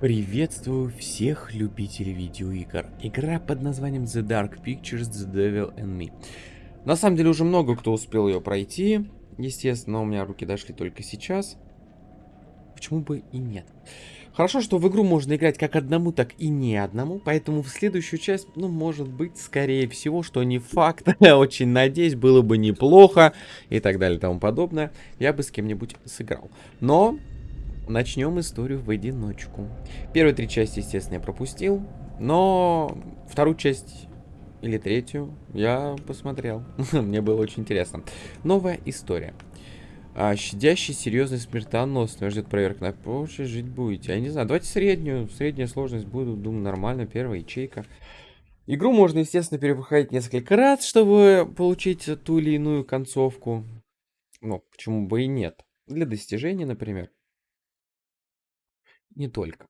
Приветствую всех любителей видеоигр. Игра под названием The Dark Pictures The Devil and Me. На самом деле уже много кто успел ее пройти. Естественно, у меня руки дошли только сейчас. Почему бы и нет? Хорошо, что в игру можно играть как одному, так и не одному. Поэтому в следующую часть, ну, может быть, скорее всего, что не факт. Очень надеюсь, было бы неплохо. И так далее и тому подобное. Я бы с кем-нибудь сыграл. Но начнем историю в одиночку. Первые три части, естественно, я пропустил. Но вторую часть или третью я посмотрел. Мне было очень интересно. Новая история. А, щадящий, серьезный, смертоносный. Ждет проверка на прочее, жить будете. Я не знаю, давайте среднюю. Средняя сложность буду, думаю, нормально. Первая ячейка. Игру можно, естественно, перепроходить несколько раз, чтобы получить ту или иную концовку. Ну, почему бы и нет. Для достижения, например. Не только.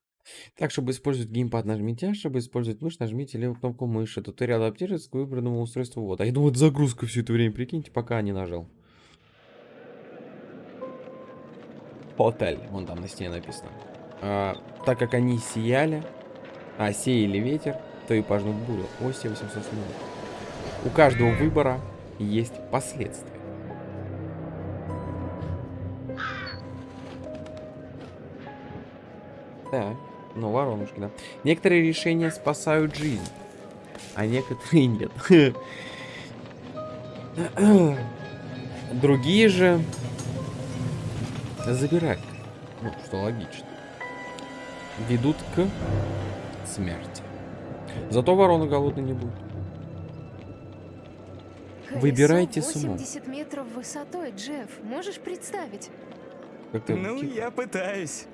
Так, чтобы использовать геймпад, нажмите А, чтобы использовать мышь, нажмите левую кнопку мыши. Туториал адаптируется к выбранному устройству. Вот. А я думаю, это загрузка все это время, прикиньте, пока не нажал. Отель, вон там на стене написано. А, так как они сияли, а сеяли ветер, то и пожнут бурю. Оси 800 У каждого выбора есть последствия. Так, ну воронушки, да. Некоторые решения спасают жизнь, а некоторые нет. Другие же забирать. Ну, что логично. Ведут к смерти. Зато ворона голодной не будет. Выбирайте с умом. 80 метров высотой, Джефф. Можешь представить? Как ты Ну, я пытаюсь.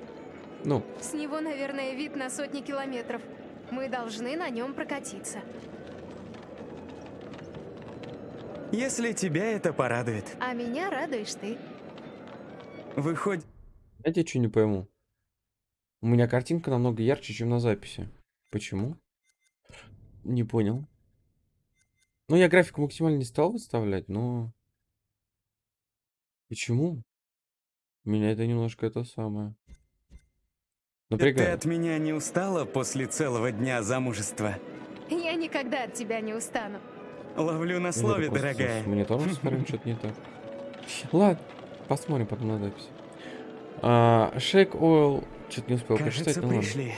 Ну, С него, наверное, вид на сотни километров. Мы должны на нем прокатиться. Если тебя это порадует. А меня радуешь ты. Выходит... я тебе что не пойму. У меня картинка намного ярче, чем на записи. Почему? Не понял. Ну, я графику максимально не стал выставлять, но... Почему? Меня это немножко это самое... Ты Напрягает. от меня не устала после целого дня замужества? Я никогда от тебя не устану. Ловлю на Ну, слове, с- дорогая. С монитором смотрим, что-то не так. Ладно, посмотрим потом на запись. А, Shake Oil... Что-то не успел Кажется, прочитать, ну ладно. пришли.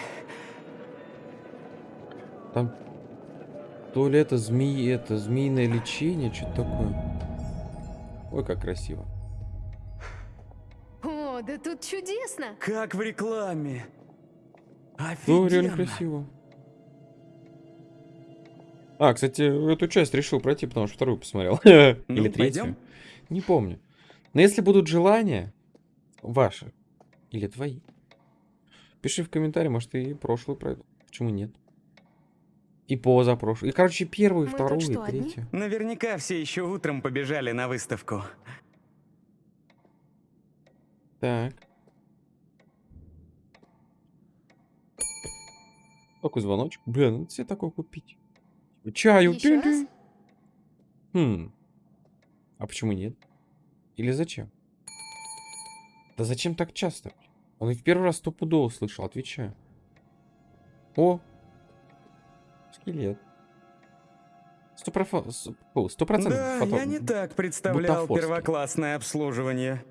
Там то ли это змеи, это змеиное лечение, что-то такое. Ой, как красиво. О, да тут чудесно. Как в рекламе. Ну, реально Офигенно. красиво. А, кстати, эту часть решил пройти, потому что вторую посмотрел. Или Ну, третью. пойдем? Не помню. Но если будут желания, ваши или твои, пиши в комментарии, может, и прошлую пройду. Почему нет? И позапрошлую. И, короче, первую, и Мы вторую, что, и одни? третью. Наверняка все еще утром побежали на выставку. Так. Такой звоночек. Блин, надо себе такой купить. Типа, Чаю. Еще раз? Хм. А почему нет? Или зачем? Да зачем так часто? Он и в первый раз стопудово услышал, отвечаю. О! Скелет. Сто процентов. Да, фото- я не так представлял бутафорский. первоклассное обслуживание.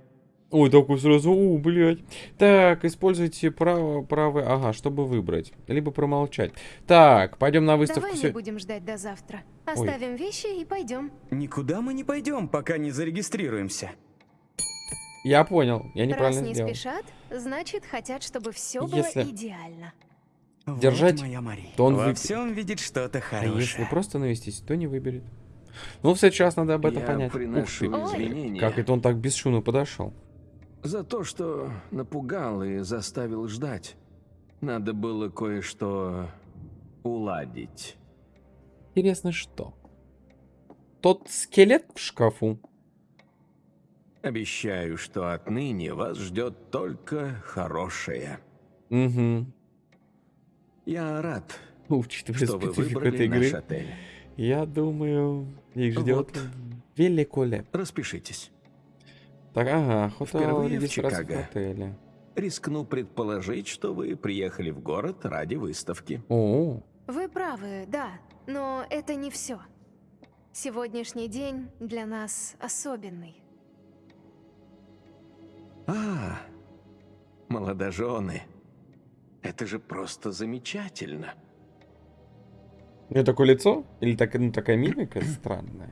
Ой, такой сразу, у, блядь. Так, используйте право, правое, ага, чтобы выбрать. Либо промолчать. Так, пойдем на выставку. Давай не будем ждать до завтра. Оставим вещи и пойдем. Никуда мы не пойдем, пока не зарегистрируемся. Я понял, я Раз неправильно не сделал. спешат, значит, хотят, чтобы все Если- было идеально. Вот Держать, моя Мари. то он Во выберет. всем видит что-то А хорошее. если просто навестись, то не выберет. Ну, раз надо об этом Я понять. Ух ты, Ой. извинения как это он так бесшумно подошел. За то, что напугал и заставил ждать. Надо было кое-что уладить. Интересно, что? Тот скелет в шкафу? Обещаю, что отныне вас ждет только хорошее. Угу. Я рад, Учитывая что вы выбрали этой наш игры, отель. я думаю, их ждет Вот. великолепно. Распишитесь. Так, ага, хотел Впервые в регистрация в Чикаго. отеле. рискну предположить, что вы приехали в город ради выставки. О, Вы правы, да, но это не все. Сегодняшний день для нас особенный. А, молодожены. Это же просто замечательно. у нее такое лицо? Или так, ну, такая мимика странная?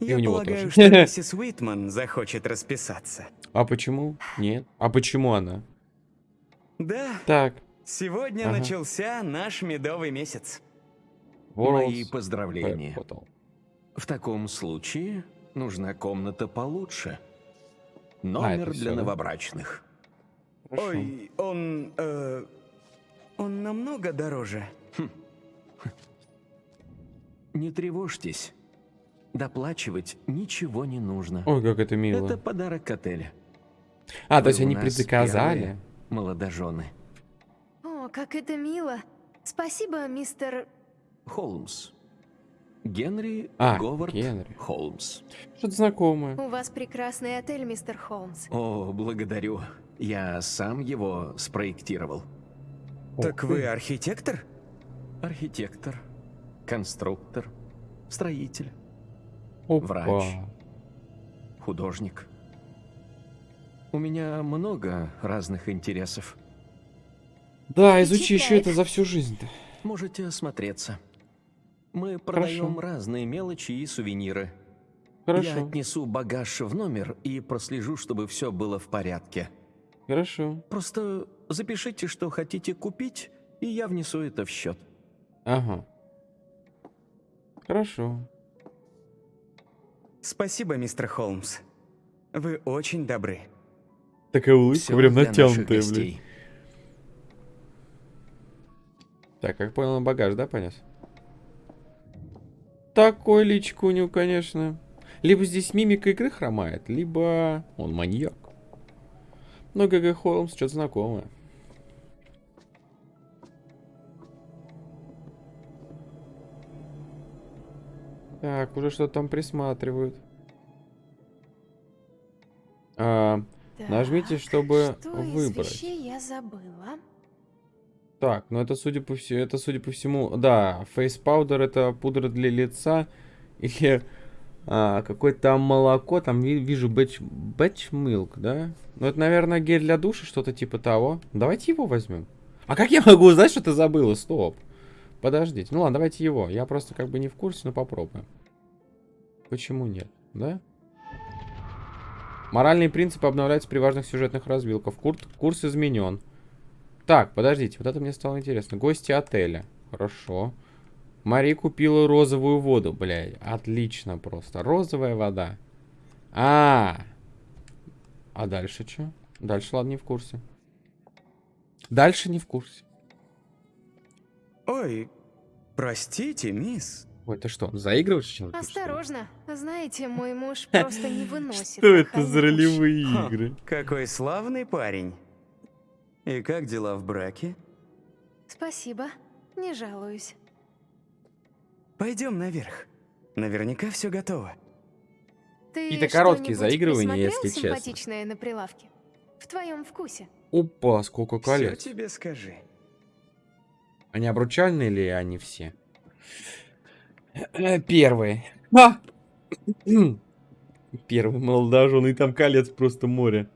И Я у него полагаю, тоже. что миссис Уитман захочет расписаться. А почему? Нет. А почему она? Да, Так. сегодня Ага. начался наш медовый месяц. Мои World's поздравления. Web Portal. В таком случае нужна комната получше. А, Номер всё, для да? новобрачных. Хорошо. Ой, он... э, он намного дороже. Не тревожьтесь. Доплачивать ничего не нужно. Ой, как это мило. Это подарок отеля. А, то Вы есть у они предзаказали? молодожены. О, как это мило. Спасибо, мистер... Холмс. Генри А, Говард Генри. Холмс. Что-то знакомое. У вас прекрасный отель, мистер Холмс. О, благодарю. Я сам его спроектировал. Так Ух вы архитектор? Архитектор, конструктор, строитель, Опа. врач. художник. У меня много разных интересов. Да, изучи еще это за всю жизнь-то. Можете осмотреться. Мы продаем разные мелочи и сувениры. Я Хорошо, отнесу багаж в номер и прослежу, чтобы все было в порядке. хорошо. Просто запишите, что хотите купить, и я внесу это в счет. Ага. Хорошо. Спасибо, мистер Холмс. Вы очень добры. Такая улыбка прям натянутая, блин. Так, как понял, он багаж, да, понес? Такой личку у него, конечно. Либо здесь мимика игры хромает, либо он маньяк. Но ГГ Холмс что-то знакомое. Так, уже что-то там присматривают. А, Нажмите, Так, чтобы что выбрать. из вещей я забыла? Так, ну это судя по всему, это судя по всему, да, face powder это пудра для лица или а, какое-то молоко, там ви- вижу bath, bath milk, да? Ну это, наверное, гель для душа, что-то типа того. Давайте его возьмем. А как я могу узнать, что ты забыла? Стоп. Подождите. Ну ладно, давайте его. Я просто как бы не в курсе, но попробуем. Почему нет, да? Моральные принципы обновляются при важных сюжетных развилках. Кур- курс изменен. Так, подождите, вот это мне стало интересно. Гости отеля. Хорошо. Мари купила розовую воду, блядь. Отлично просто. Розовая вода. А, а дальше что? Дальше, ладно, не в курсе. Дальше не в курсе. Ой, простите, мисс. Ой, ты что, заигрываешь чем-то? Осторожно. Знаете, мой муж просто не выносит Что это за ролевые игры? Какой славный парень. И как дела в браке? Спасибо. Не жалуюсь. Пойдем наверх. Наверняка все готово. Ты Какие-то короткие заигрывания, если честно. симпатичное на прилавке? В твоем вкусе. Опа, сколько Все колец. тебе скажи. Они обручальные или они все? Э, Первые. А! Первый молодоженый, там колец просто море.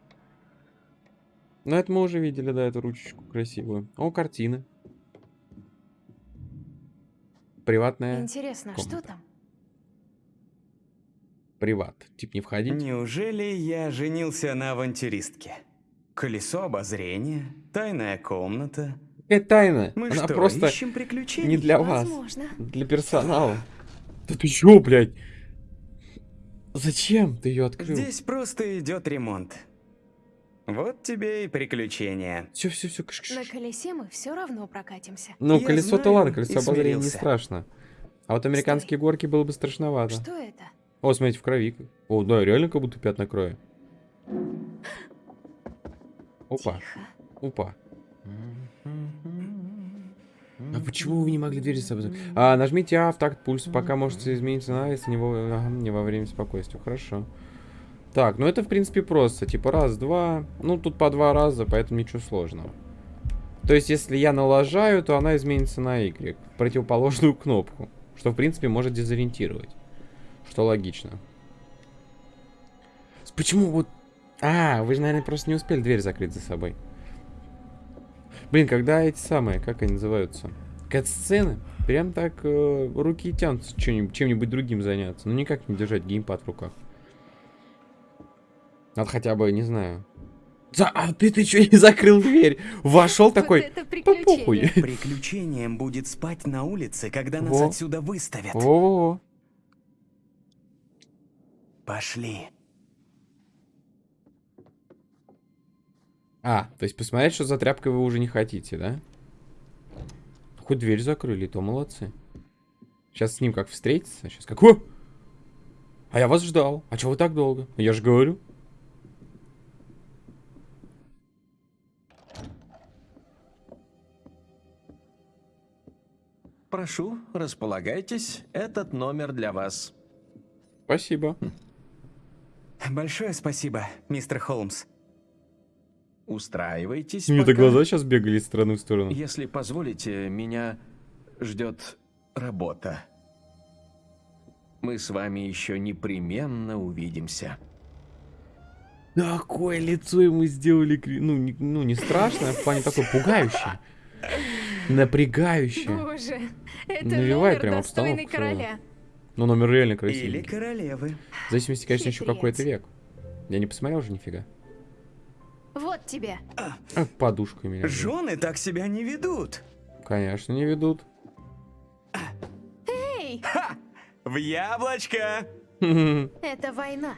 Ну, это мы уже видели, да, эту ручечку красивую. О, картины. Приватная. Интересно, что комната. там? Приват. Тип не входить. Неужели я женился на авантюристке? Колесо обозрения, тайная комната. Какая тайна? Мы Она что, просто ищем приключений? не для вас. Возможно. Для персонала. Да ты чё, блядь? Зачем ты ее открыл? Здесь просто идет ремонт. Вот тебе и приключения. Все, все, все. На колесе мы все равно прокатимся. Ну, колесо-то ладно, колесо обозрения не страшно. А вот американские горки было бы страшновато. Что это? О, смотрите, в крови. О, да, реально как будто пятна крови. Опа, Тихо. опа. А почему вы не могли дверь за собой закрыть? А, нажмите А в такт пульс, пока может измениться цена, если не во, ага, не во время спокойствия. Хорошо. Так, ну это, в принципе, просто. Типа раз, два. Ну, тут по два раза, поэтому ничего сложного. То есть, если я налажаю, то она изменится на Y. Противоположную кнопку. Что, в принципе, может дезориентировать. Что логично. Почему вот... А, вы же, наверное, просто не успели дверь закрыть за собой. Блин, когда эти самые, как они называются? Кат-сцены, прям так э, руки тянутся чем-нибудь, чем-нибудь другим заняться. Ну, никак не держать геймпад в руках. Надо хотя бы, не знаю. За... А ты, ты что, не закрыл дверь? Вошел такой... это «Да похуй». приключение. Приключением будет спать на улице, когда нас Во. отсюда выставят. Во-во-во. Пошли. А, то есть посмотреть, что за тряпкой вы уже не хотите, да? Хоть дверь закрыли, то молодцы. Сейчас с ним как встретиться? Сейчас как... О! А я вас ждал. А чего вы так долго? Я же говорю. Прошу, располагайтесь. Этот номер для вас. Спасибо. Большое спасибо, мистер Холмс. Устраивайтесь. У меня-то пока. глаза сейчас бегали из стороны в сторону. Если позволите, меня ждет работа. Мы с вами еще непременно увидимся. Такое лицо ему сделали, кри- ну не, ну, не страшное, в плане такое пугающее. Напрягающее. Боже, это Навевает номер прям достойный обстановку короля. Но номер реально Или красивый. королевы. В зависимости, конечно, еще какой это Хитрец. век. Я не посмотрел уже нифига. Вот тебе. А, подушкой меня. Жены так себя не ведут. Конечно, не ведут. Эй, В яблочко! это война.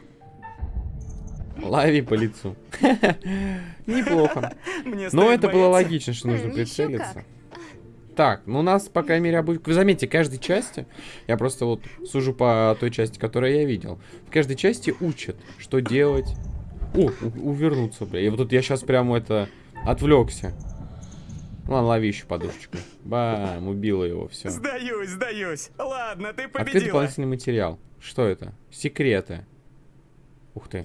Лови по лицу. Неплохо. Мне Но стоит это было логично, что нужно прицелиться. как. Так, ну у нас, по крайней мере, обуч... Вы заметьте, каждой части, я просто вот сужу по той части, которую я видел, в каждой части учат, что делать. О, увернуться, бля. И вот тут я сейчас прямо это отвлекся. Ладно, лови еще подушечку. Бам, убила его, все. Сдаюсь, сдаюсь. Ладно, ты Открыть победила. дополнительный материал. Что это? Секреты. Ух ты.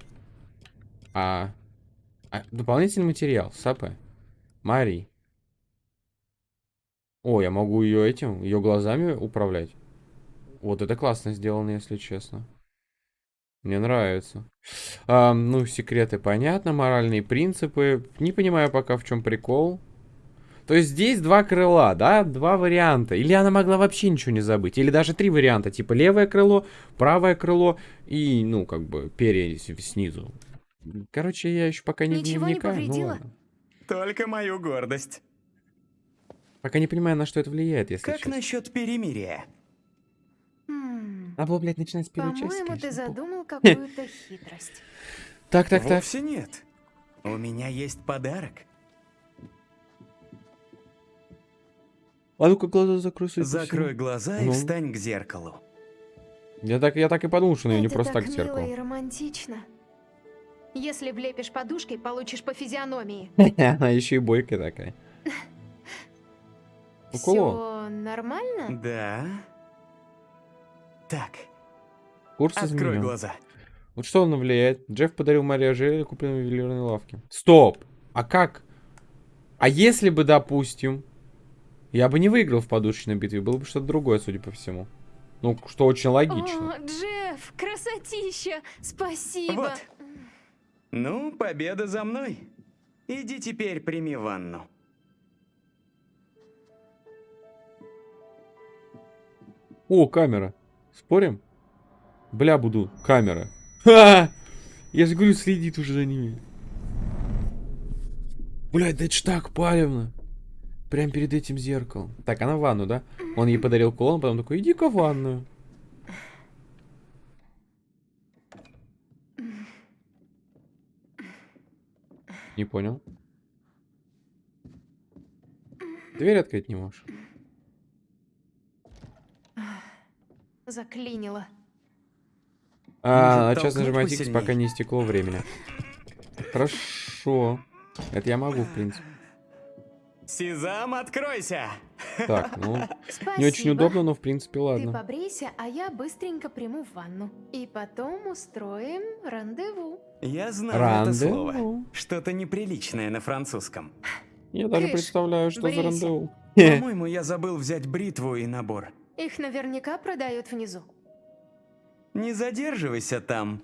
А, а, дополнительный материал. Сапы. Мари. О, я могу ее этим, ее глазами управлять. Вот это классно сделано, если честно. Мне нравится. А, ну, секреты понятно, моральные принципы. Не понимаю пока в чем прикол. То есть здесь два крыла, да? Два варианта. Или она могла вообще ничего не забыть. Или даже три варианта. Типа левое крыло, правое крыло и, ну, как бы, перья снизу. Короче, я еще пока не, Ничего не вникаю. ну. Только мою гордость. Пока не понимаю, на что это влияет, если Как честно. насчет перемирия? М, Надо было, блядь, начинать с первой части, По-моему, ты задумал какую-то хитрость. Так, так, так. Вовсе нет. У меня есть подарок. А ну-ка глаза закрой, Закрой всему. глаза и Ну. встань к зеркалу. Я так, я так и подумал, что она не просто так так к мило зеркалу. и романтично. Если влепишь подушкой, получишь по физиономии. Она еще и бойкая такая. Все нормально? Да. Так, Курс открой изменен. глаза. Вот что он влияет? Джефф подарил Марии ожерелье, купленное в ювелирной лавке. Стоп! А как? А если бы, допустим, я бы не выиграл в подушечной битве, было бы что-то другое, судя по всему. Ну, что очень логично. О, Джефф, красотища! Спасибо! Вот. Ну, победа за мной. Иди теперь прими ванну. О, камера. Спорим? Бля, буду. Камера. Ха! Я же говорю, следит уже за ними. Блядь, да это ж так палевно. Прям перед этим зеркалом. Так, она в ванну, да? Он ей подарил кулон, потом такой, иди-ка в ванную. Не понял. Дверь открыть не можешь. Заклинило. А, Может, сейчас нажимать X, пока не истекло времени. Хорошо. Это я могу, в принципе. Сезам, откройся! Так, ну, Спасибо. не очень удобно, но в принципе Ты ладно. побрейся, а я быстренько приму ванну. И потом устроим рандеву. Я знаю это слово. Рандеву. Что-то неприличное на французском. Я даже Кыш, представляю, что за брейся. рандеву. По-моему, я забыл взять бритву и набор. Их наверняка продают внизу. Не задерживайся там.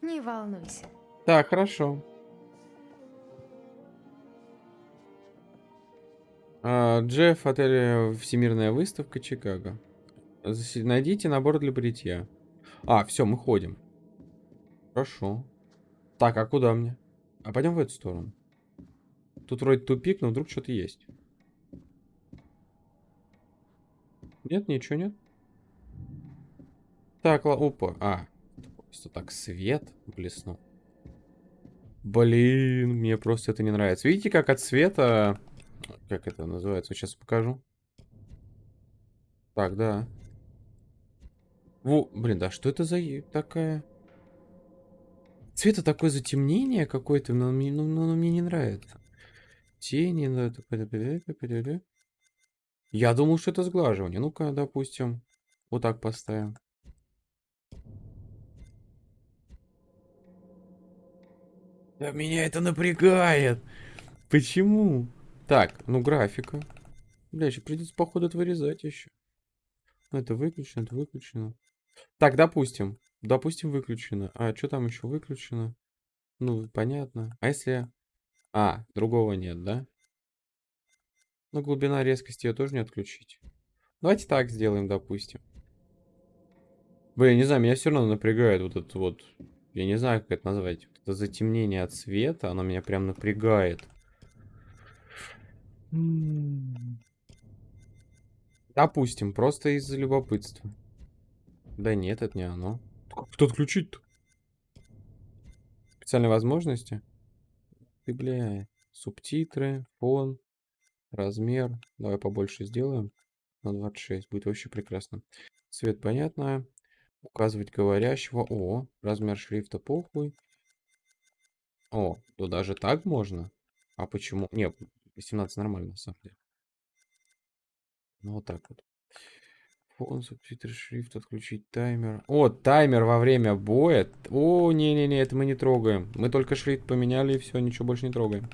Не волнуйся. Так, хорошо. А, Джефф, отель Всемирная выставка Чикаго. Найдите набор для бритья. А, все, мы ходим. Хорошо. Так, а куда мне? А пойдем в эту сторону. Тут вроде тупик, но вдруг что-то есть. Нет, ничего нет. Так, ла- опа. А, просто так свет блеснул. Блин, мне просто это не нравится. Видите, как от света... Как это называется? Сейчас покажу. Так, да. Во, блин, да что это за такая... Цвета такое затемнение какое-то, но, мне- ну, ну, мне не нравится. Тени, да. Я думал, что это сглаживание. Ну-ка, допустим, вот так поставим. Да меня это напрягает. Почему? Так, ну графика. Бля, еще придется, походу, это вырезать еще. Ну, это выключено, это выключено. Так, допустим. Допустим, выключено. А что там еще выключено? Ну, понятно. А если... А, другого нет, да? Ну, глубина резкости ее тоже не отключить. Давайте так сделаем, допустим. Блин, не знаю, меня все равно напрягает вот это вот... Я не знаю, как это назвать. Вот это затемнение от света, оно меня прям напрягает. Допустим, просто из-за любопытства. Да нет, это не оно. Как это отключить-то? Специальные возможности? Ты, бля. Субтитры, фон, размер. Давай побольше сделаем. На 26. Будет вообще прекрасно. Цвет понятно. Указывать говорящего. О, размер шрифта похуй. О, то даже так можно? А почему? Не, 18 нормально, на самом деле. Ну, вот так вот. Фон, субтитры, шрифт, отключить таймер. О, таймер во время боя. О, не-не-не, это мы не трогаем. Мы только шрифт поменяли и все, ничего больше не трогаем.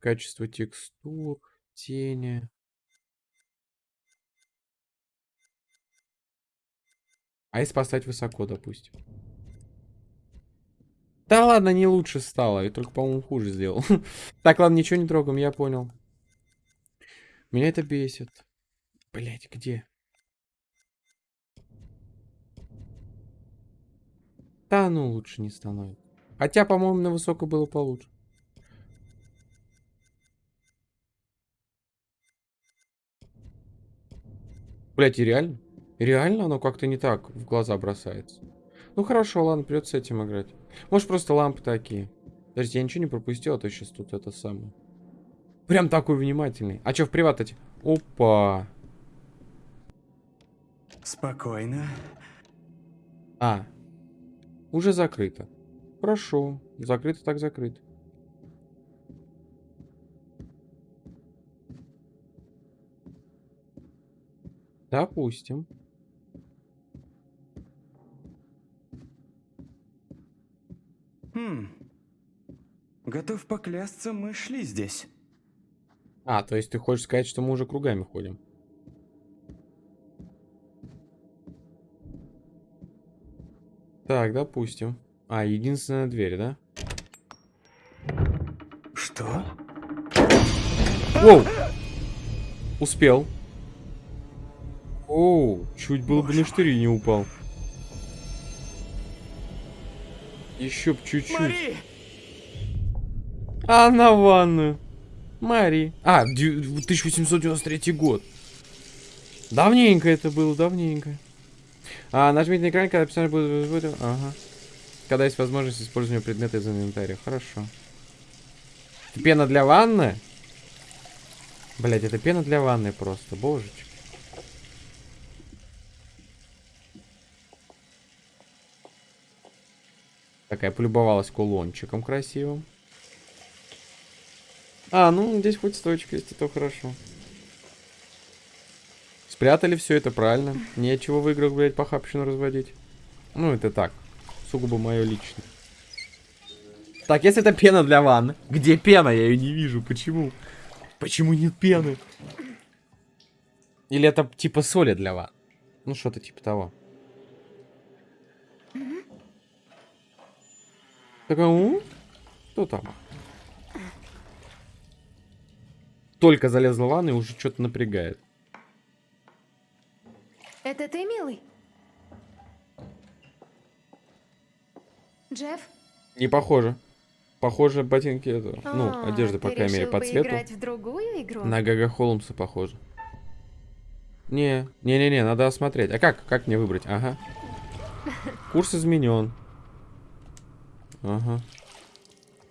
Качество текстур, тени. А если поставить высоко, допустим? Да ладно, не лучше стало. Я только, по-моему, хуже сделал. Так, ладно, ничего не трогаем, я понял. Меня это бесит. Блять, где? Да ну лучше не становится. Хотя, по-моему, на высоко было получше. Блять, и реально? Реально оно как-то не так в глаза бросается. Ну хорошо, ладно, придется с этим играть. Может просто лампы такие. Подождите, я ничего не пропустил, а то сейчас тут это самое. Прям такой внимательный. А что в приват эти? Опа. Спокойно. А. Уже закрыто. Хорошо. Закрыто так закрыто. Допустим. Хм. Готов поклясться, мы шли здесь. А, то есть ты хочешь сказать, что мы уже кругами ходим? Так, допустим. А, единственная дверь, да? Что? Воу! Успел. Оу, чуть было бы на штыри не упал. Еще б чуть-чуть. А на ванную. Мари. А, дю- 1893 год. Давненько это было, давненько. А, нажмите на экран, когда описание будет... будет- Ага. Когда есть возможность использования предмета из инвентаря. Хорошо. Это пена для ванны? Блять, это пена для ванны просто, божечки. Такая полюбовалась кулончиком красивым. А, ну здесь хоть стойчка есть, это хорошо. Спрятали все это правильно. Нечего в играх, блядь, похабщину разводить. Ну, это так. Сугубо мое личное. Так, если это пена для ванны. Где пена? Я ее не вижу. Почему? Почему нет пены? Или это типа соли для ванны? Ну, что-то типа того. Так, у? Кто там? Только залезла в ванну и уже что-то напрягает. Это ты, милый? Джефф? Не похоже. Похоже, ботинки это. Ну, А, одежда, по крайней мере, по цвету. в другую игру? На Гага Холмса похоже. Не, не-не-не, надо осмотреть. А как? Как мне выбрать? Ага. Курс изменен. Ага.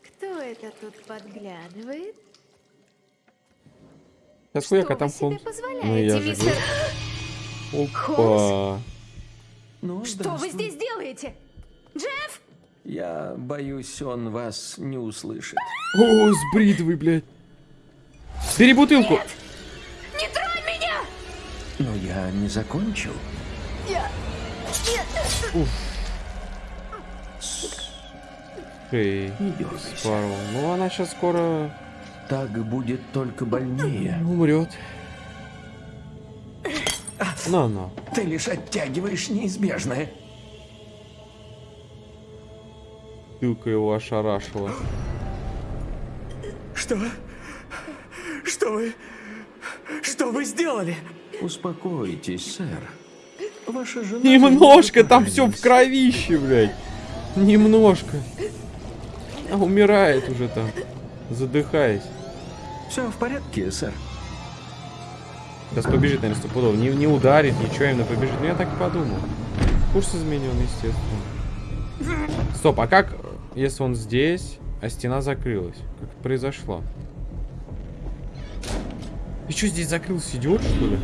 Кто это тут подглядывает? Сейчас Что хуяка вы там себе Холмс. позволяете, Ну, я же мистер? Опа. Ну, Что вы здесь делаете? Джефф? Я боюсь, он вас не услышит. О, с бритвой, блядь. Бери бутылку. Не тронь меня! Но я не закончил. Эй, Не дергайся. Ну, она сейчас скоро Так будет только больнее. умрет. На-на. Ты лишь оттягиваешь неизбежное. Бутылка его ошарашила. Что? Что вы... Что вы сделали? Успокойтесь, сэр. Ваша жена... Немножко, там все в кровище, блядь. Немножко. Умирает уже там, задыхаясь. Все в порядке, сэр. Сейчас побежит, наверное, стопудово. Не, не ударит, ничего, именно побежит. Ну, я так и подумал. Курс изменен, естественно. Стоп, а как, если он здесь, а стена закрылась? Как это произошло? Ты что, здесь закрылся, идиот, что ли?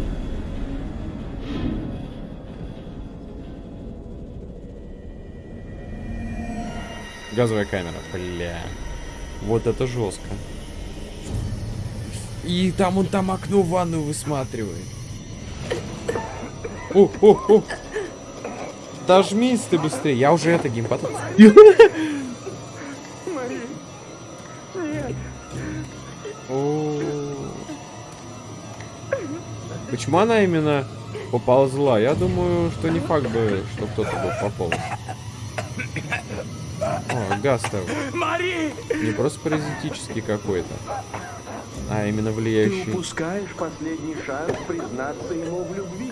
Газовая камера, бля. Вот это жестко. И там он там окно в ванную высматривает. О, о, о. Дожмись ты быстрее. Я уже это геймпад. Почему она именно поползла? Я думаю, что не факт бы, что кто-то бы пополз. О, газ-то Мари! не просто паразитический какой-то, а именно Ты влияющий. упускаешь последний шанс признаться ему в любви.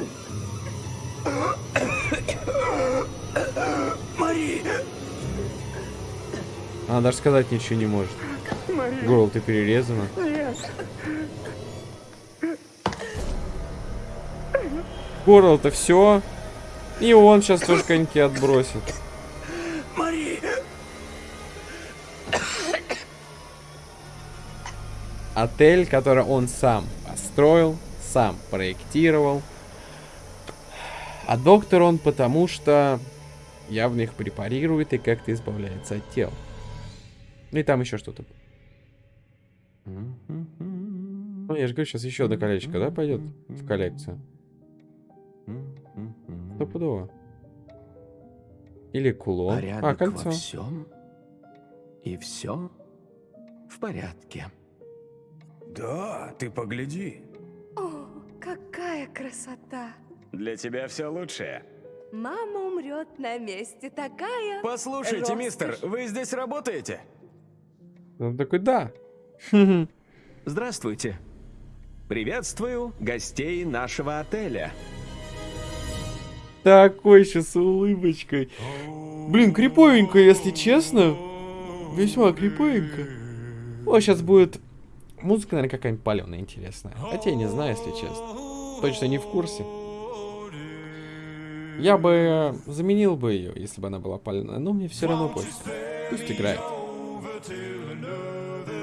Мари! Она даже сказать ничего не может. Горло ты перерезано. Горло-то все. И он сейчас тоже коньки отбросит. Отель, который он сам построил, сам проектировал. А доктор он потому что явно их препарирует и как-то избавляется от тел. Ну и там еще что-то. Ну, я же говорю, сейчас еще одно колечко, да, пойдет в коллекцию? Стопудово. Или кулон. Порядок а, кольцо. во всем. И все в порядке. Да, ты погляди. О, какая красота! Для тебя все лучшее. Мама умрет на месте, такая... Послушайте, Роскошь. мистер, вы здесь работаете? Он такой, да. Здравствуйте. Приветствую гостей нашего отеля. Такой сейчас с улыбочкой. Блин, криповенько, если честно. Весьма криповенько. О, сейчас будет музыка, наверное, какая-нибудь паленая интересная. Хотя я не знаю, если честно. Точно не в курсе. Я бы заменил бы ее, если бы она была паленая, но мне все равно пофиг. Пусть играет.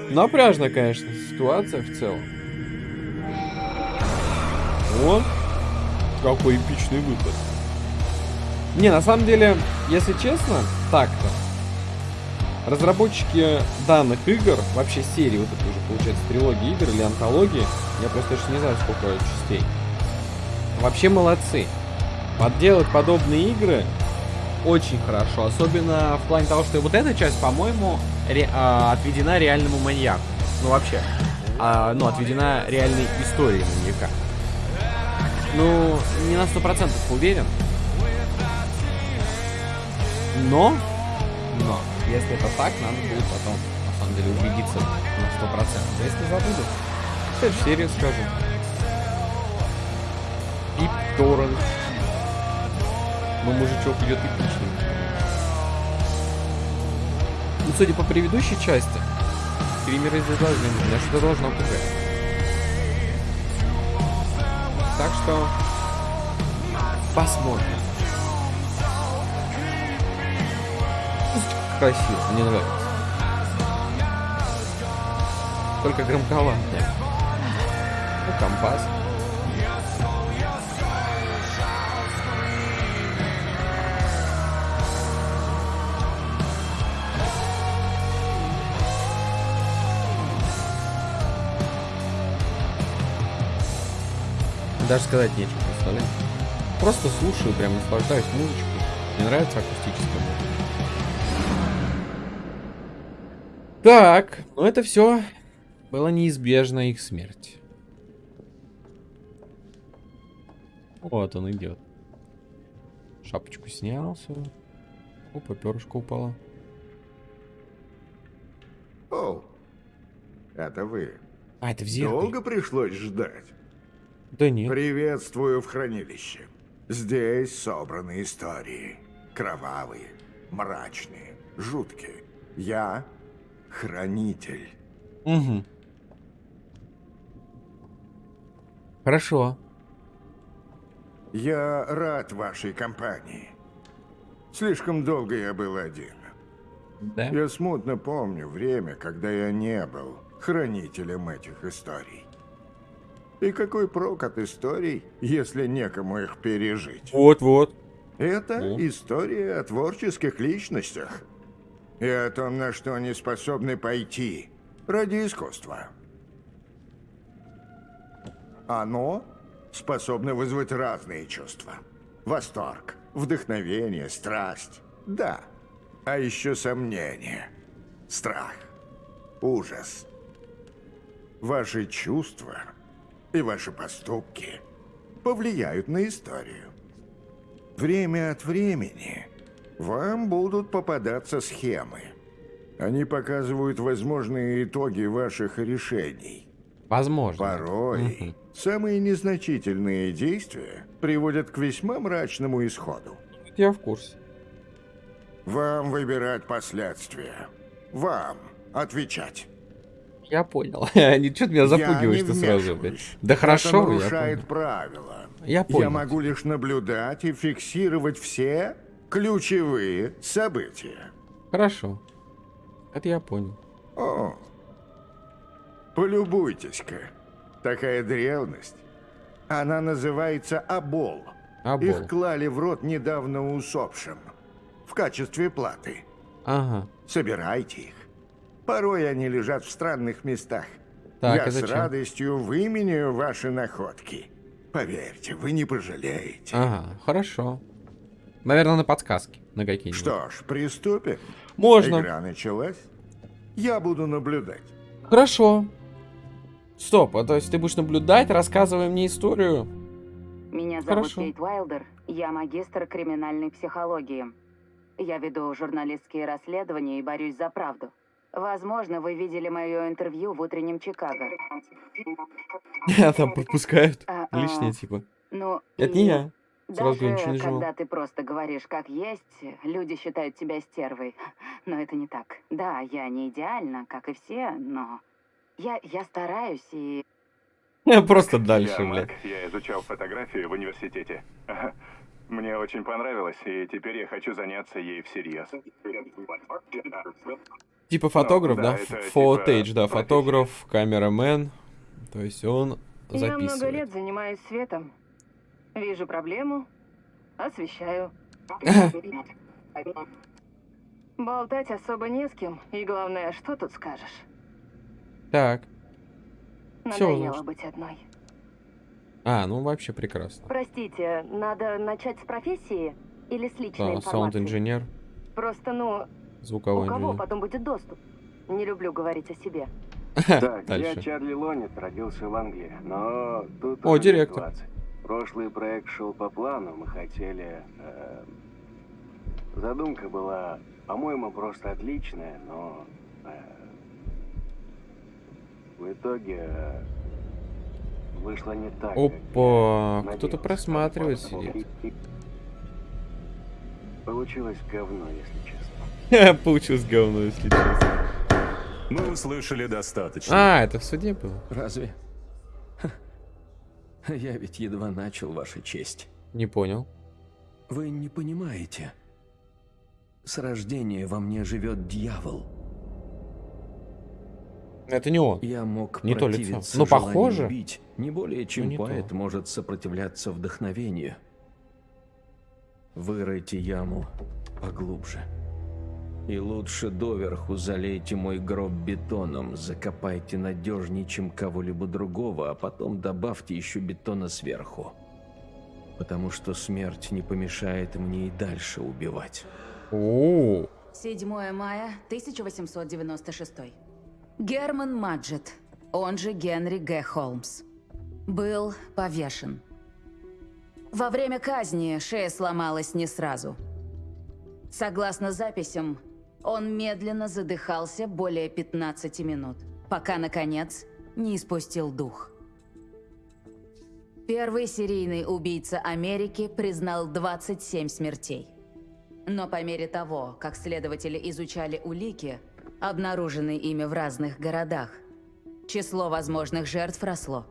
Напряжная, конечно, ситуация в целом. О, какой эпичный выпад. Не, на самом деле, если честно, так-то. Разработчики данных игр, вообще серии, вот это уже получается трилогия игр или антологии, я просто еще не знаю, сколько частей. Вообще молодцы. Подделать подобные игры очень хорошо. Особенно в плане того, что вот эта часть, по-моему, ре, а, отведена реальному маньяку. Ну, вообще. А, ну, отведена реальной истории маньяка. Ну, не на сто процентов уверен. Но, если это так, надо будет потом, на самом деле, убедиться на сто процентов. Если забуду, в следующей серии скажу. Пип Торрент. Ну, мужичок идет эпичный. Ну, судя по предыдущей части, скримеры здесь должны быть. Меня что-то должно пугать. Так что посмотрим. Красиво, мне нравится. Только громковато. Ну, компас. Даже сказать нечего, представляете? Просто слушаю, прям наслаждаюсь музычкой. Мне нравится акустическая музыка. Так, ну это все было неизбежно их смерть. Вот он идет. Шапочку снял, все. Опа, перышко упало. О, это вы. А, это в зеркале. Долго пришлось ждать? Да нет. Приветствую в хранилище. Здесь собраны истории. Кровавые, мрачные, жуткие. Я хранитель. Угу. Хорошо. Я рад вашей компании. Слишком долго я был один. Да? Я смутно помню время, когда я не был хранителем этих историй. И какой прок от историй, если некому их пережить? Вот-вот. Это Ну. история о творческих личностях. И о том, на что они способны пойти ради искусства. Оно способно вызвать разные чувства. Восторг, вдохновение, страсть. Да. А еще сомнение, страх, ужас. Ваши чувства и ваши поступки повлияют на историю. Время от времени вам будут попадаться схемы. Они показывают возможные итоги ваших решений. Возможно. Порой самые незначительные действия приводят к весьма мрачному исходу. Я в курсе. Вам выбирать последствия. Вам отвечать. Я понял. Они что-то меня запугиваешь я ты сразу, блядь. Да хорошо, Это я нарушает понял. правила. Я понял. Я могу лишь наблюдать и фиксировать все ключевые события. Хорошо. Это я понял. О, полюбуйтесь-ка. Такая древность. Она называется Абол. Абол. Их клали в рот недавно усопшим. В качестве платы. Ага. Собирайте их. Порой они лежат в странных местах. Так, Я а с зачем? радостью выменяю ваши находки. Поверьте, вы не пожалеете. Ага, хорошо. Наверное, на подсказки. На какие-нибудь. Что ж, приступим. Можно. Игра началась. Я буду наблюдать. Хорошо. Стоп, а то есть ты будешь наблюдать, рассказывая мне историю? Меня зовут Хорошо. Кейт Уайлдер. Я магистр криминальной психологии. Я веду журналистские расследования и борюсь за правду. Возможно, вы видели мое интервью в утреннем Чикаго. Там подпускают. А-а. Лишнее, типа. Ну, Это не я. Сразу Даже ничего не когда жевал. ты просто говоришь как есть, люди считают тебя стервой. Но это не так. Да, я не идеальна, как и все, но я, я стараюсь и Просто дальше, Я блядь. Я изучал фотографию в университете. Мне очень понравилось, и теперь я хочу заняться ей всерьез. Типа фотограф, Ну, да? да, это Фотейдж, типа да, фотограф, камерамен. То есть он Я много записывает. лет занимаюсь светом. Вижу проблему, освещаю. Болтать особо не с кем. И главное, что тут скажешь? Так. Надоело значит. быть одной. А, ну вообще прекрасно. Простите, надо начать с профессии или с личной Да, информации? саунд-инженер, Просто, ну, звуковой у кого инженер. потом будет доступ? Не люблю говорить о себе. Так, я. Чарли Лонит, родился в Англии, но тут О, директор. 20. Прошлый проект шел по плану, мы хотели... э, задумка была, по-моему, просто отличная, но... э, в итоге... э, вышло не так. Опа, кто-то просматривает сидит. Получилось говно, если честно. Получилось говно, если честно. Мы услышали достаточно. А, это в суде было? Разве? Я ведь едва начал, Ваша честь. Не понял. Вы не понимаете. С рождения во мне живет дьявол. Это не он. Я мог Не то лицо. Ну, похоже. убить, не более чем Ну, не то. поэт может сопротивляться вдохновению. Выройте яму поглубже. И лучше доверху залейте мой гроб бетоном, закопайте надежнее, чем кого-либо другого, а потом добавьте еще бетона сверху. Потому что смерть не помешает мне и дальше убивать. О, 7 мая 1896. Герман Маджет, он же Генри Г. Холмс, был повешен. Во время казни шея сломалась не сразу. Согласно записям, он медленно задыхался более 15 минут, пока, наконец, не испустил дух. Первый серийный убийца Америки признал 27 смертей. Но по мере того, как следователи изучали улики, обнаруженные ими в разных городах, число возможных жертв росло.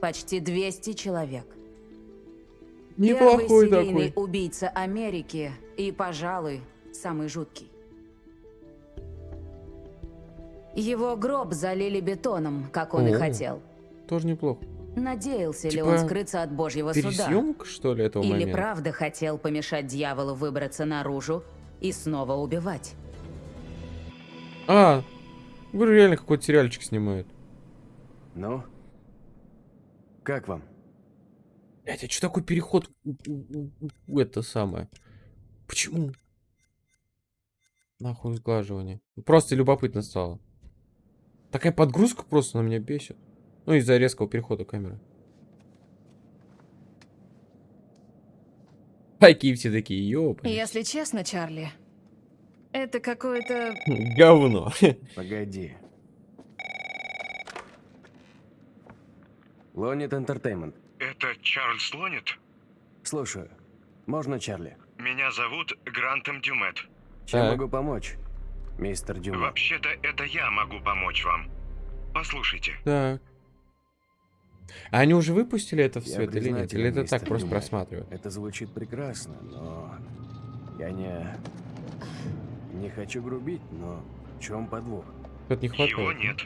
Почти 200 человек. неплохой Первый серийный такой. убийца Америки и, пожалуй, самый жуткий. Его гроб залили бетоном, как он и О. хотел. Тоже неплохо. Надеялся ли Типа он скрыться от божьего суда? Пересъемка, что ли, этого Или момента? правда хотел помешать дьяволу выбраться наружу и снова убивать? А, говорю, реально какой-то сериальчик снимают. Ну? Как вам? Блять, а что такой переход это самое? Почему? Нахуй сглаживание. Просто любопытно стало. Такая подгрузка просто на меня бесит. Ну, из-за резкого перехода камеры. Такие все такие, ёпа. Если честно, Чарли, это какое-то... Говно. Погоди. Лонит Entertainment. Это Чарльз Лонит? Слушаю. Можно Чарли? Меня зовут Грантом Дюмет. Чем Так. могу помочь, мистер Дюма? Вообще-то это я могу помочь вам. Послушайте. Так. А они уже выпустили это в свет или нет? Или это так просто просматривают? Это звучит прекрасно, но я не... Не хочу грубить, но в чем подвох? Тут не Его хватает. нет.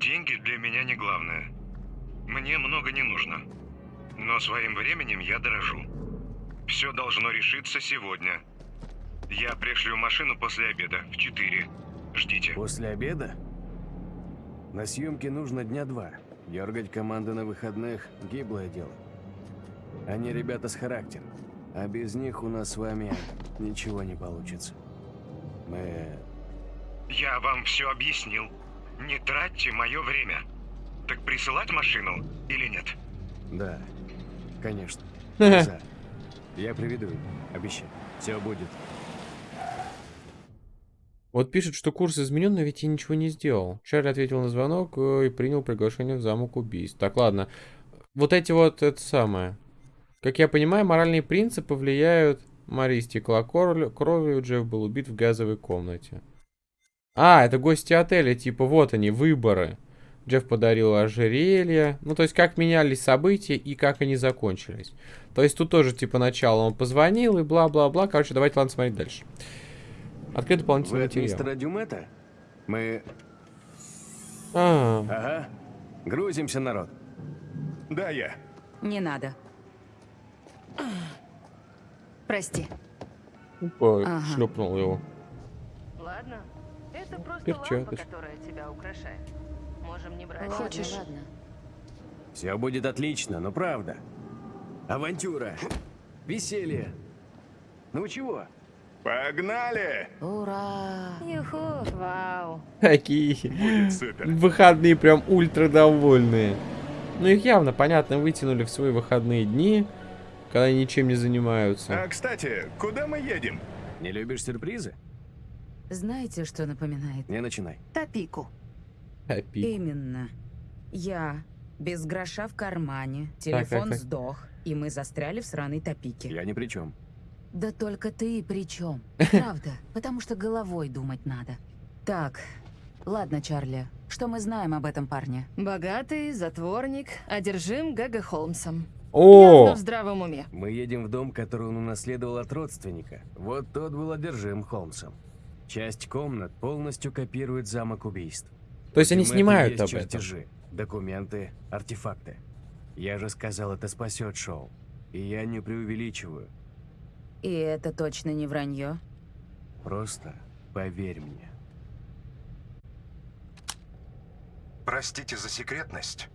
Деньги для меня не главное. Мне много не нужно. Но своим временем я дорожу. Все должно решиться сегодня. Я пришлю машину после обеда в 4. Ждите. После обеда? На съемке нужно дня два. Дергать команды на выходных – гиблое дело. Они ребята с характером. А без них у нас с вами ничего не получится. Мы... Я вам все объяснил. Не тратьте мое время. Так присылать машину или нет? Да, конечно. Я приведу обещаю. Все будет. Вот пишет, что курс изменен, но ведь я ничего не сделал. Чарли ответил на звонок э, и принял приглашение в замок убийств. Так, ладно. Вот эти вот, это самое. Как я понимаю, моральные принципы влияют... Мари истекла кор- кровью, Джефф был убит в газовой комнате. А, это гости отеля, типа, вот они, выборы. Джефф подарил ожерелье. Ну, то есть, как менялись события и как они закончились. То есть, тут тоже, типа, начало он позвонил и бла-бла-бла. Короче, давайте, ладно, смотреть дальше. Открыт Вы дополнительный материал. мистера Дюмета? Мы... А, Ага. Грузимся, народ. Да, я. Не надо. Прости. Опа, Ага. шлепнул его. Ладно, это просто Перчаточка. лампа, которая тебя украшает. Можем не брать. Хочешь? Ладно. Все будет отлично, но правда. Авантюра. Веселье. Ну чего? Погнали! Ура! Юху, вау. Супер. выходные прям ультра довольные. Ну их явно, понятно, вытянули в свои выходные дни, когда они ничем не занимаются. А, кстати, куда мы едем? Не любишь сюрпризы? Знаете, что напоминает? Не начинай. Топику. Опи. Именно. Я без гроша в кармане, так, телефон так. сдох, и мы застряли в сраной топике. Я ни при чем. Да только ты при чем? Правда, потому что головой думать надо. Так, ладно, Чарли, что мы знаем об этом парне? Богатый, затворник, одержим Г.Г. Холмсом. О! Явно в здравом уме. Мы едем в дом, который он унаследовал от родственника. Вот тот был одержим Холмсом. Часть комнат полностью копирует замок убийств. То есть они снимают есть об этом? чертежи, документы, артефакты. Я же сказал, это спасет шоу. И я не преувеличиваю. И это точно не вранье? Просто поверь мне. Простите за секретность,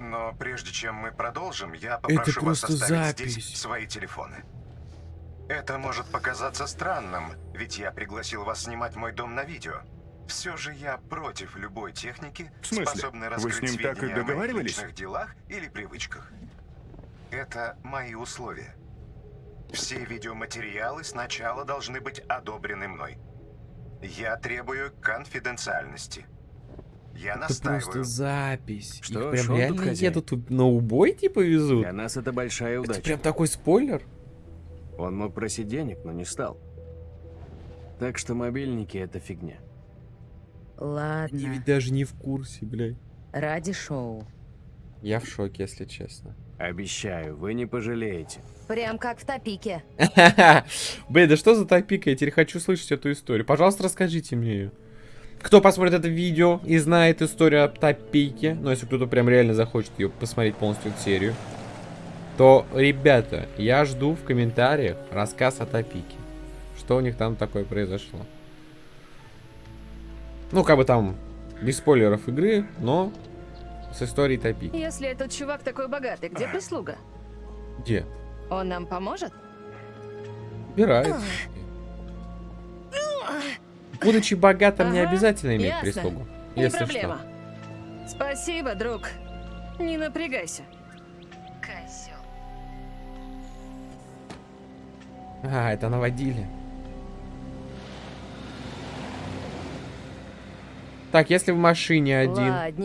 но прежде чем мы продолжим, я Это попрошу вас оставить запись. здесь свои телефоны. Это может показаться странным, ведь я пригласил вас снимать мой дом на видео. Все же я против любой техники, В смысле? способной Вы раскрыть с ним так и о договаривались? личных делах или привычках. Это мои условия. Все видеоматериалы сначала должны быть одобрены мной. Я требую конфиденциальности. Я Это настаиваю. просто запись. Что, Их прям тут реально хозяин? едут тут на убой типа везут? Для нас это большая Это удача. прям такой спойлер? Он мог просить денег, но не стал. Так что мобильники это фигня. Ладно, ведь даже не в курсе, блядь. ради шоу. Я в шоке, если честно. Обещаю, вы не пожалеете. Прям как в топике. Блин, да что за топика? Я теперь хочу слышать эту историю. Пожалуйста, расскажите мне ее. Кто посмотрит это видео и знает историю о топике, ну если кто-то прям реально захочет ее посмотреть полностью эту серию, то, ребята, я жду в комментариях рассказ о топике. Что у них там такое произошло. Ну, как бы там, без спойлеров игры, но с историей топики. Если этот чувак такой богатый, где прислуга? Где? Он нам поможет? Убирается. Будучи богатым, не Ага, обязательно иметь ясно. прислугу. Не Если проблема. что. Спасибо, друг. Не напрягайся. Козел. А, это наводили. Так, если в машине один,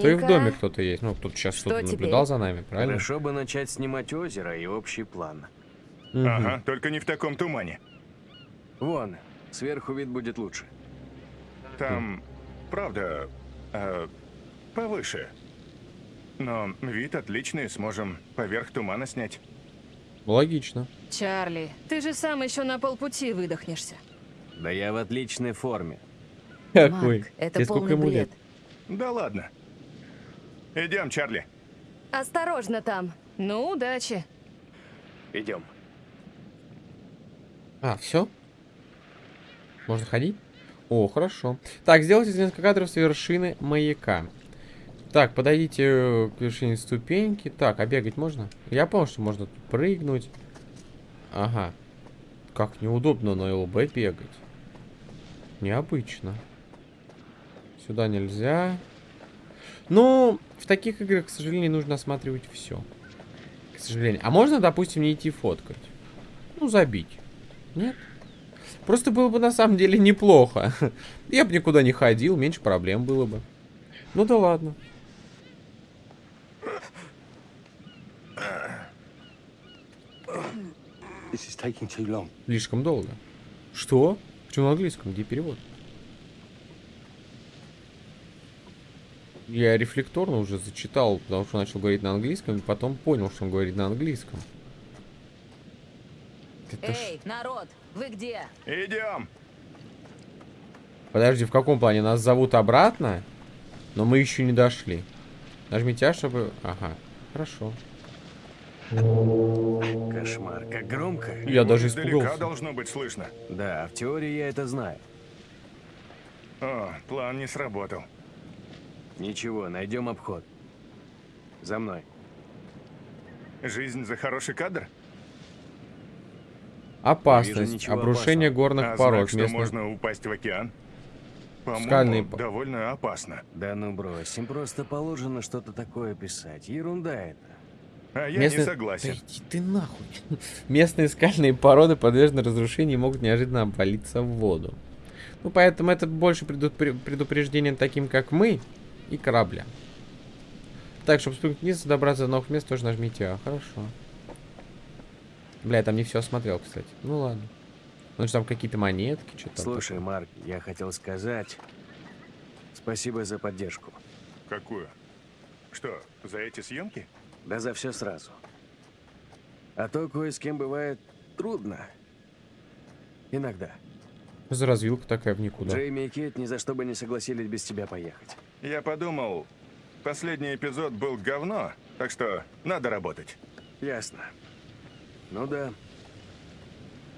то и в Ладненько. доме кто-то есть. Ну, тут сейчас кто-то наблюдал за нами, правильно? Хорошо бы начать снимать озеро и общий план. Мгм. Ага, только не в таком тумане. Вон, сверху вид будет лучше. Там, правда, э, повыше. Но вид отличный, сможем поверх тумана снять. Логично. Чарли, ты же сам еще на полпути выдохнешься. Да я в отличной форме. Какой? Марк, это Тебе сколько ему бред. лет? Да ладно. Идем, Чарли. Осторожно там. Ну, удачи. Идем. А, все? Можно ходить? О, хорошо. Так, сделайте несколько кадров с вершины маяка. Так, подойдите э, к вершине ступеньки. Так, а бегать можно? Я понял, что можно тут прыгнуть. Ага. Как неудобно на ЛБ бегать. Необычно. Сюда нельзя. Ну, в таких играх, к сожалению, нужно осматривать все. К сожалению. А можно, допустим, не идти фоткать? Ну, забить. Нет? Просто было бы на самом деле неплохо. Я бы никуда не ходил, меньше проблем было бы. Ну да ладно. Слишком долго. Что? Почему на английском? Где перевод? Я рефлекторно уже зачитал, потому что начал говорить на английском, и потом понял, что он говорит на английском. Это ж- Эй, народ, вы где? Идем. Подожди, в каком плане? Нас зовут обратно? Но мы еще не дошли. Нажмите А, чтобы... Ага, хорошо. Кошмар, как громко. Я даже Издалека испугался. должно быть слышно. Да, в теории я это знаю. О, план не сработал. Ничего, найдем обход. За мной. Жизнь за хороший кадр? Опасность. Обрушение опасного. горных а пород. знак, что местных- можно упасть в океан? По-моему, Скальные довольно опасно. Да ну брось, им просто положено что-то такое писать. Ерунда это. А я Местные- не согласен. Да иди ты нахуй. Местные скальные породы подвержены разрушению и могут неожиданно обвалиться в воду. Ну, поэтому это больше предупре- предупреждение таким, как мы, и корабля. Так, чтобы спрыгнуть вниз добраться до новых мест, тоже нажмите А. Хорошо. Бля, я там не все осмотрел, кстати. Ну ладно. Ну что там какие-то монетки, что-то. Слушай, Марк, я хотел сказать... Спасибо за поддержку. Какую? Что, за эти съемки? Да за все сразу. А то кое с кем бывает трудно. Иногда. За развилка такая в никуда. Джейми и Кейт ни за что бы не согласились без тебя поехать. Я подумал, последний эпизод был говно, так что надо работать. Ясно. Ну да.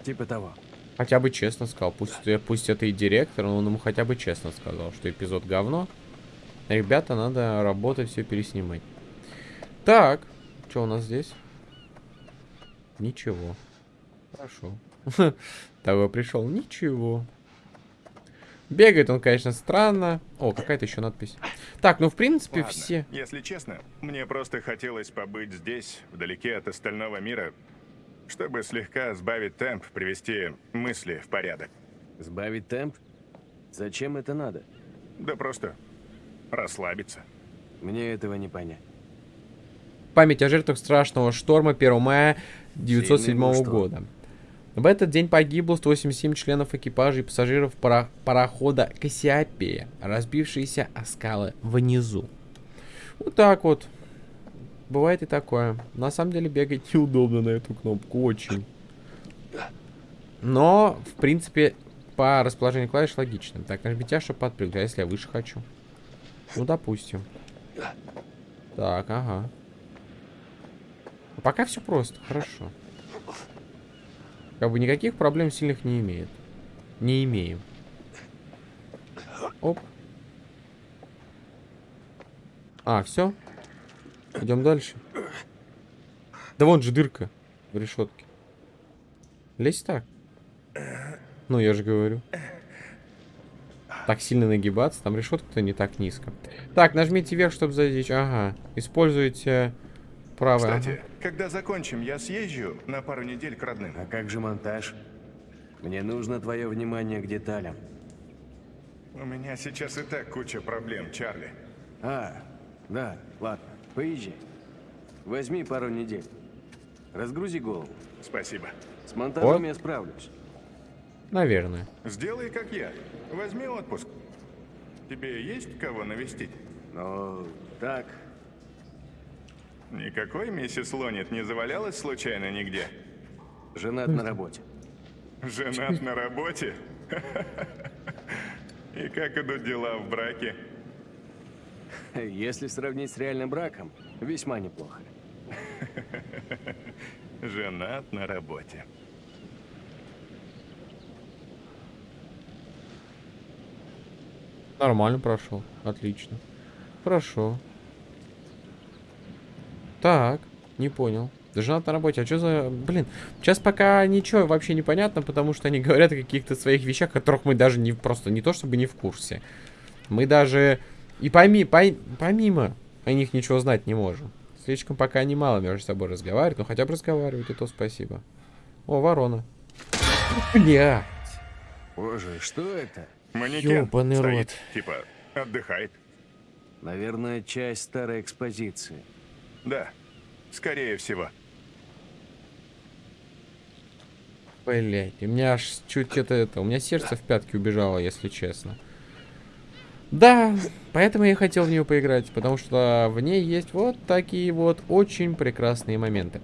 Типа того. Хотя бы честно сказал. Пусть, э, пусть это и директор, но он ему хотя бы честно сказал, что эпизод говно. Ребята, надо работать, все переснимать. Так, что у нас здесь? Ничего. Хорошо. Того пришел. Ничего. Бегает он, конечно, странно. О, какая-то еще надпись. Так, ну в принципе Ладно, все. Если честно, мне просто хотелось побыть здесь, вдалеке от остального мира, чтобы слегка сбавить темп, привести мысли в порядок. Сбавить темп? Зачем это надо? Да просто расслабиться. Мне этого не понять. Память о жертвах страшного шторма 1 мая 1907 Сильный был шторм. года. В этот день погибло 187 членов экипажа и пассажиров пара- парохода Кассиопея, разбившиеся о скалы внизу. Вот так вот. Бывает и такое. На самом деле бегать неудобно на эту кнопку, очень. Но, в принципе, по расположению клавиш логично. Так, нажмите, чтобы подпрыгнуть. А если я выше хочу? Ну, допустим. Так, ага. Пока все просто, хорошо. Как бы никаких проблем сильных не имеет. Не имеем. Оп. А, все. Идем дальше. Да вон же дырка в решетке. Лезь так. Ну, я же говорю. Так сильно нагибаться, там решетка-то не так низко. Так, нажмите вверх, чтобы зайти. Ага. Используйте правое. Кстати, когда закончим, я съезжу на пару недель к родным. А как же монтаж? Мне нужно твое внимание к деталям. У меня сейчас и так куча проблем, Чарли. А, да, ладно, поезжай. Возьми пару недель. Разгрузи голову. Спасибо. С монтажом Вот. я справлюсь. Наверное. Сделай как я. Возьми отпуск. Тебе есть кого навестить? Ну, так. Никакой миссис Лонит не завалялась случайно нигде? Женат на работе. Женат на работе? И как идут дела в браке? Если сравнить с реальным браком, весьма неплохо. Женат на работе. Нормально прошел. Отлично. Хорошо. Так, не понял. Женат на работе. А что за... Блин, сейчас пока ничего вообще не понятно, потому что они говорят о каких-то своих вещах, которых мы даже не... Просто не то, чтобы не в курсе. Мы даже... И поми... пой- помимо о них ничего знать не можем. Слишком пока они мало между собой разговаривают, но хотя бы разговаривают, и то спасибо. О, ворона. Бля. Боже, что это? Манекен Ёбаный стоит, рот. типа, отдыхает. Наверное, часть старой экспозиции. Да, скорее всего. Блять, у меня аж чуть это, это, у меня сердце в пятки убежало, если честно. Да, поэтому я хотел в нее поиграть, потому что в ней есть вот такие вот очень прекрасные моменты.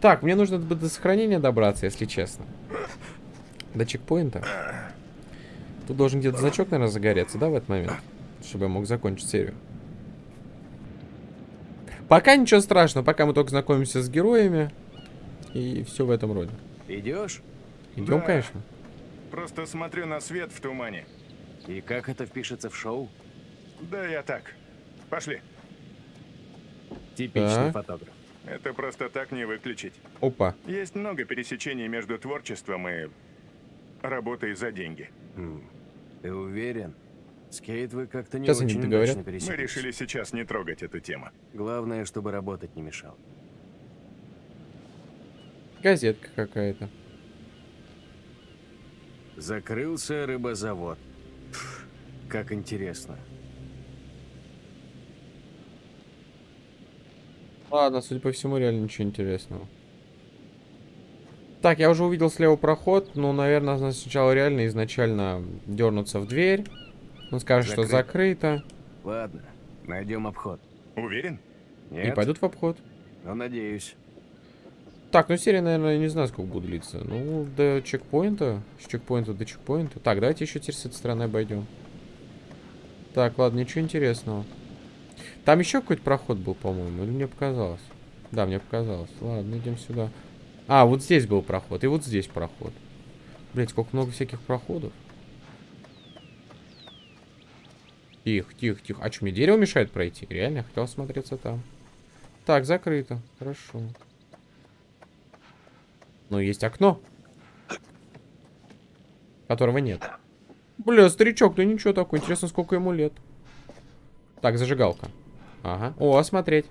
Так, мне нужно до сохранения добраться, если честно. До чекпоинта. Тут должен где-то значок, наверное, загореться, да, в этот момент? Чтобы я мог закончить серию. Пока ничего страшного, пока мы только знакомимся с героями. И все в этом роде. Идешь? Идем, Да. конечно. Просто смотрю на свет в тумане. И как это впишется в шоу? Да, я так. Пошли. Типичный Так. фотограф. Это просто так не выключить. Опа. Есть много пересечений между творчеством и работой за деньги. Ты уверен? Скейт вы как-то не Сейчас они очень договорят. удачно Мы решили сейчас не трогать эту тему. Главное, чтобы работать не мешал. Газетка какая-то. Закрылся рыбозавод. Пф, как интересно. Ладно, судя по всему, реально ничего интересного. Так, я уже увидел слева проход. Ну, наверное, сначала реально изначально дернуться в дверь. Он скажет, что Закрыто. Ладно, найдем обход. Уверен? Нет? И пойдут в обход. Но надеюсь. Так, ну серия, наверное, я не знаю, сколько будет длиться. Ну, до чекпоинта. С чекпоинта до чекпоинта. Так, давайте еще теперь с этой стороны обойдем. Так, ладно, ничего интересного. Там еще какой-то проход был, по-моему, или мне показалось? Да, мне показалось. Ладно, идем сюда. А, вот здесь был проход, и вот здесь проход. Блять, сколько много всяких проходов. Тихо, тихо, тихо. А что, мне дерево мешает пройти? Реально, я хотел смотреться там. Так, закрыто. Хорошо. Но есть окно. Которого нет. Бля, старичок, да ничего такой. Интересно, сколько ему лет. Так, зажигалка. Ага. О, осмотреть.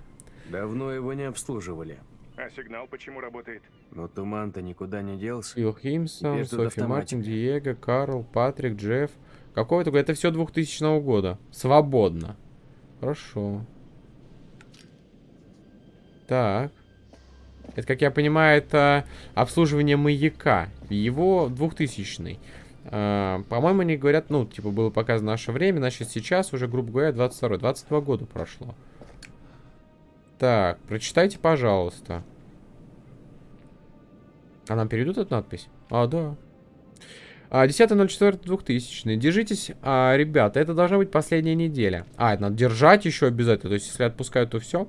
Давно его не обслуживали. А сигнал почему работает? Но туман-то никуда не делся. Фил Химсон, Софи. Мартин, Диего, Карл, Патрик, Джефф. Какого-то года? Это все 2000 года. Свободно. Хорошо. Так. Это, как я понимаю, это обслуживание маяка. Его 2000 А, По-моему, они говорят, ну, типа, было показано наше время, значит, сейчас уже, грубо говоря, 22 22 года прошло. Так, прочитайте, пожалуйста. А нам перейдут эту надпись? А, да. А, 10.04.2000. Держитесь, а, ребята, это должна быть последняя неделя. А, это надо держать еще обязательно. То есть, если отпускают, то все.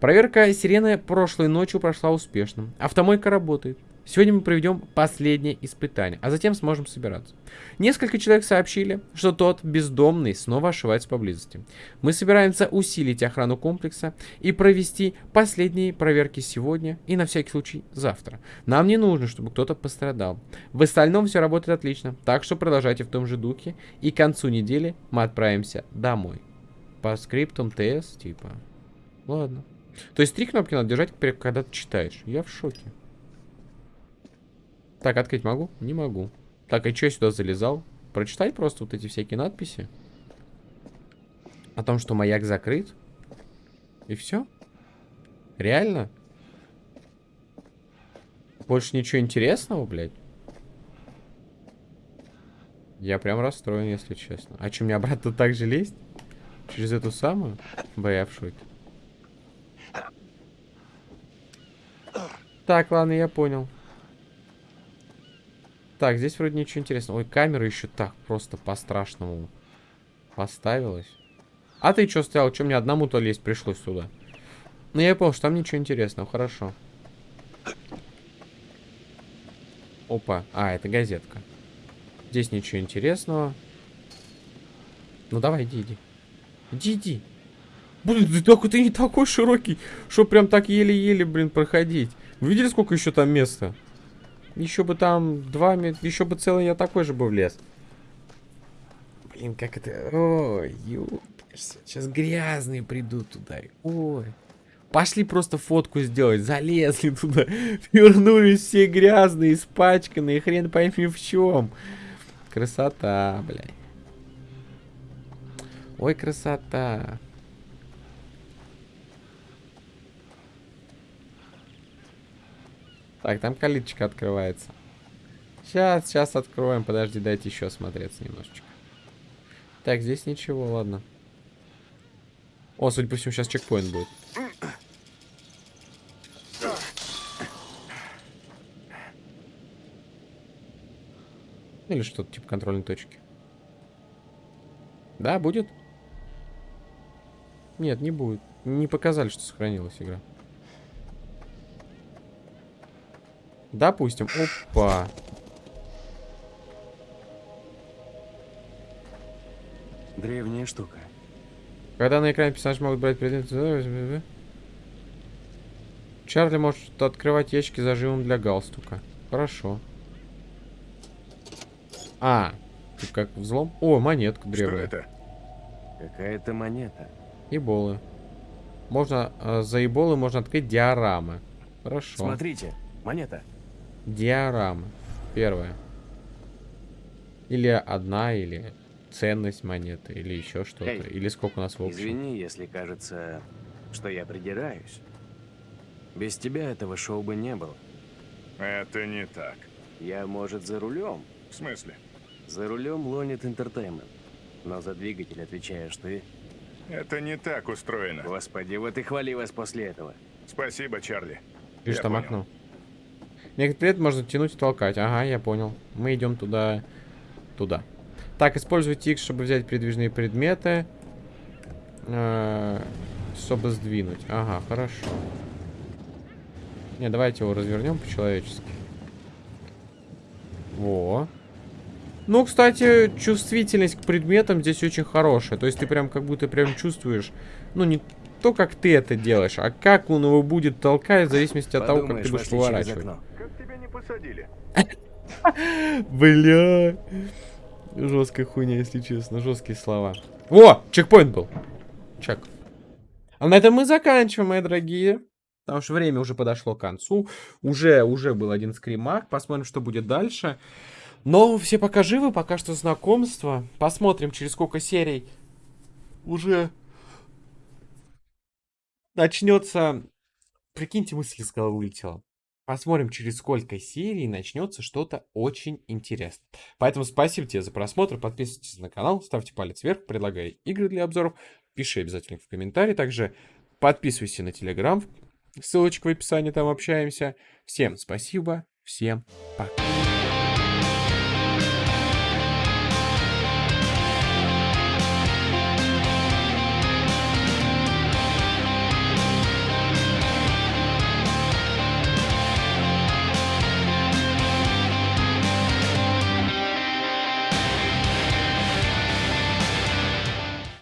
Проверка сирены прошлой ночью прошла успешно. Автомойка работает. Сегодня мы проведем последнее испытание, а затем сможем собираться. Несколько человек сообщили, что тот бездомный снова ошивается поблизости. Мы собираемся усилить охрану комплекса и провести последние проверки сегодня и на всякий случай завтра. Нам не нужно, чтобы кто-то пострадал. В остальном все работает отлично, так что продолжайте в том же духе, и к концу недели мы отправимся домой. По скриптам ТС, типа. Ладно. То есть три кнопки надо держать, когда ты читаешь. Я в шоке. Так, открыть могу? Не могу. Так, а что я сюда залезал? Прочитать просто вот эти всякие надписи. О том, что маяк закрыт. И все? Реально? Больше ничего интересного, блядь? Я прям расстроен, если честно. А что, мне обратно так же лезть? Через эту самую? Бля. Так, ладно, я понял. Так, здесь вроде ничего интересного. Ой, камера еще так просто по-страшному поставилась. А ты что стоял? Что мне одному-то лезть пришлось сюда? Ну, я понял, что там ничего интересного. Хорошо. Опа. А, это газетка. Здесь ничего интересного. Ну, давай, иди, иди. Иди, иди. Блин, ты такой, ты не такой широкий, что прям так еле-еле, блин, проходить. Вы видели, сколько еще там места? Еще бы там два метра, еще бы целый я такой же бы влез. Блин, как это... Ой, ёпрст. Сейчас грязные придут туда. Ой. Пошли просто фотку сделать. Залезли туда. Вернулись все грязные, испачканные. Хрен пойми в чем. Красота, блядь. Ой, красота. Так, там калиточка открывается. Сейчас, сейчас откроем. Подожди, дайте еще осмотреться немножечко. Так, здесь ничего, ладно. О, судя по всему, сейчас чекпоинт будет. Или что-то типа контрольной точки. Да, будет? Нет, не будет. не показали, что сохранилась игра. Допустим. Опа. Древняя штука. Когда на экране персонаж могут брать предметы... Чарли может открывать ящики зажимом для галстука. Хорошо. А, тут как взлом? О, монетка древняя. Что это? Какая-то монета. Еболы. Можно, э, за еболы можно открыть диорамы. Хорошо. Смотрите, монета. Диорама. Первая. Или одна, или ценность монеты, или еще что-то. Эй, Или сколько у нас в общем. Извини, если кажется, что я придираюсь. Без тебя этого шоу бы не было. Это не так. Я, может, за рулем? В смысле? За рулем лонит интертеймент. Но за двигатель отвечаешь ты. Это не так устроено. Господи, вот и хвали вас после этого. Спасибо, Чарли. Видишь, Я там понял. окно. Некоторые предметы можно тянуть и толкать. Ага, я понял. Мы идем туда. Туда. Так, используйте X, чтобы взять передвижные предметы. Э, Чтобы сдвинуть. Ага, хорошо. Не, давайте его развернем по-человечески. Во. Ну, кстати, чувствительность к предметам здесь очень хорошая. То есть ты прям как будто прям чувствуешь, ну, не то, как ты это делаешь, а как он его будет толкать, в зависимости от того, как ты Подумаешь, будешь поворачивать. окно. Как тебя не посадили? Бля. Жесткая хуйня, если честно. Жесткие слова. О, чекпоинт был. Чек. А на этом мы заканчиваем, мои дорогие. Потому что время уже подошло к концу. Уже, уже был один скримак. Посмотрим, что будет дальше. Но все пока живы, пока что знакомство. Посмотрим, через сколько серий уже начнется... Прикиньте, мысль из головы улетела. Посмотрим, через сколько серий начнется что-то очень интересное. Поэтому спасибо тебе за просмотр. Подписывайтесь на канал, ставьте палец вверх, предлагай игры для обзоров. Пиши обязательно в комментарии. Также подписывайся на телеграм. Ссылочка в описании, там общаемся. Всем спасибо, всем пока.